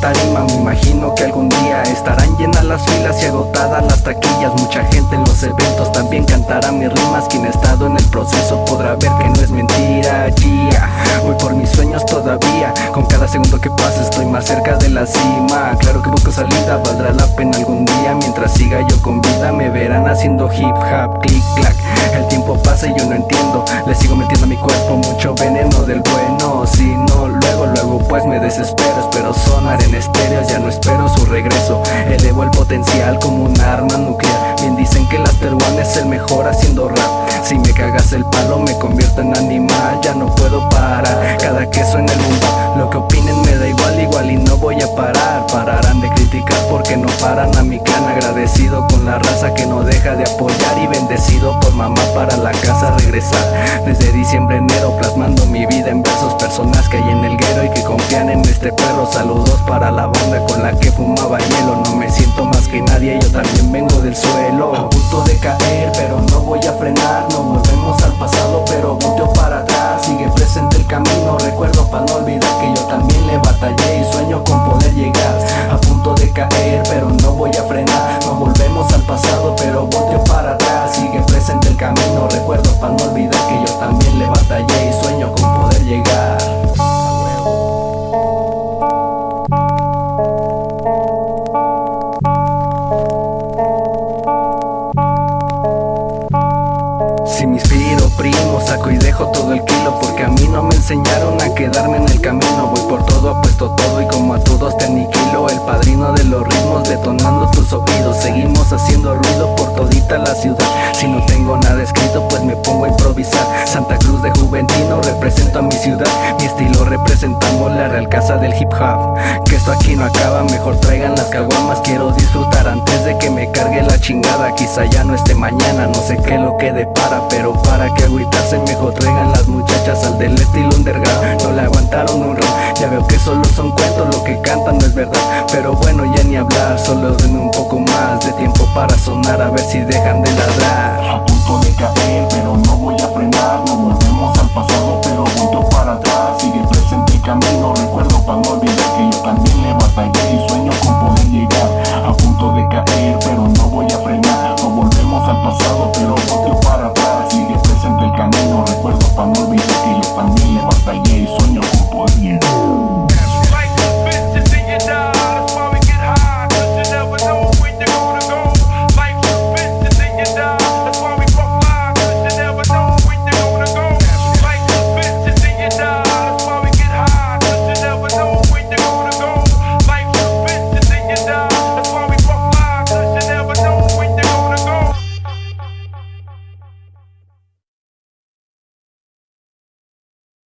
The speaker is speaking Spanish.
tarima Me imagino que algún día estarán llenas las filas y agotadas las taquillas. Mucha gente en los eventos también cantará mis rimas. Quien ha estado en el proceso podrá ver que no es mentira yeah. Voy por mis sueños todavía. Con cada segundo que pasa estoy más cerca de la cima. Claro que busco salida, valdrá la pena algún día. Mientras siga yo con vida me verán haciendo hip hop, click clack El tiempo pasa y yo no entiendo. Le sigo metiendo a mi cuerpo mucho veneno del bueno. Si no, luego, pues me desespero. Espero sonar en estéreos, ya no espero su regreso. Elevo el potencial como un arma nuclear. Bien dicen que la One es el mejor haciendo rap. Si me cagas el palo me convierto en animal. Ya no puedo parar cada que suene el mundo Lo que opinen me da igual, igual y no voy a parar criticar porque no paran a mi clan Agradecido con la raza que no deja de apoyar Y bendecido por mamá para la casa regresar. Desde diciembre, enero plasmando mi vida en versos Personas que hay en el guero y que confían en este perro. Saludos para la banda con la que fumaba hielo. No me siento más que nadie, yo también vengo del suelo. A punto de caer, pero no voy a frenar. No volvemos al pasado, pero volteo para atrás. Sigue presente el camino, recuerdo para no olvidar que yo también le batallé Y sueño con poder llegar punto de caer, pero no voy a primo, saco y dejo todo el kilo Porque a mí no me enseñaron a quedarme en el camino. Voy por todo, apuesto todo y como a todos te aniquilo El padrino de los ritmos detonando tus oídos. Seguimos haciendo ruido por todita la ciudad. Si no tengo nada escrito pues me pongo a improvisar. Santa Cruz de Juventino represento a mi ciudad Mi estilo representamos la real casa del hip hop. Que esto aquí no acaba, mejor traigan las caguamas Quiero disfrutar antes de que me cargue la chingada. Quizá ya no esté mañana, no sé qué lo que depara Pero para que agüitarse mejor traigan las muchachas al del estilo underground. No le aguantaron un round, ya veo que solo son cuentos Lo que cantan no es verdad, pero bueno ya ni hablar Solo denme un poco más de tiempo para sonar a ver si dejan de ladrar. A punto de caer